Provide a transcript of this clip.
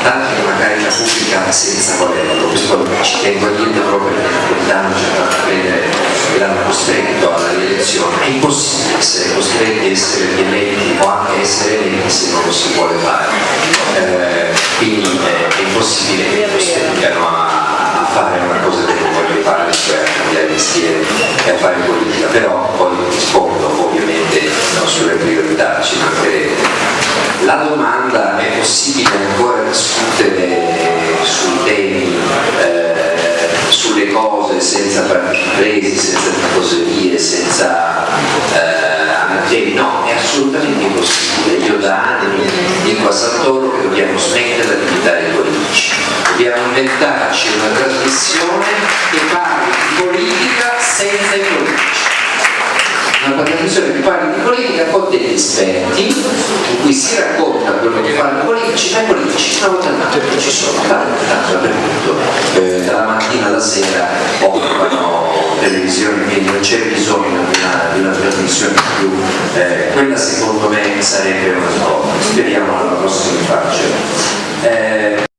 importanti che magari la pubblica senza volerlo, questo ci tengo a dire proprio perché quest'anno c'è stato credere che l'hanno costretto alla rielezione, è impossibile essere costretti a essere eletti o anche essere eletti se non lo si vuole fare, eh, quindi è, impossibile che costringano a fare una cosa che non voglio fare, cioè a cambiare mestiere e a fare cose senza presi, senza tifoserie, senza eh? No, è assolutamente impossibile. Io da anni dico a Santoro che dobbiamo smettere di i politici. Dobbiamo inventarci una trasmissione che parli di politica senza i politici una trasmissione che parli di politica con degli esperti in cui si racconta quello che fanno i politici ma i politici una volta all'anno ci sono tanto dappertutto sera occupano televisione quindi non c'è bisogno di una, di una trasmissione più. Eh, quella secondo me sarebbe una cosa speriamo alla prossima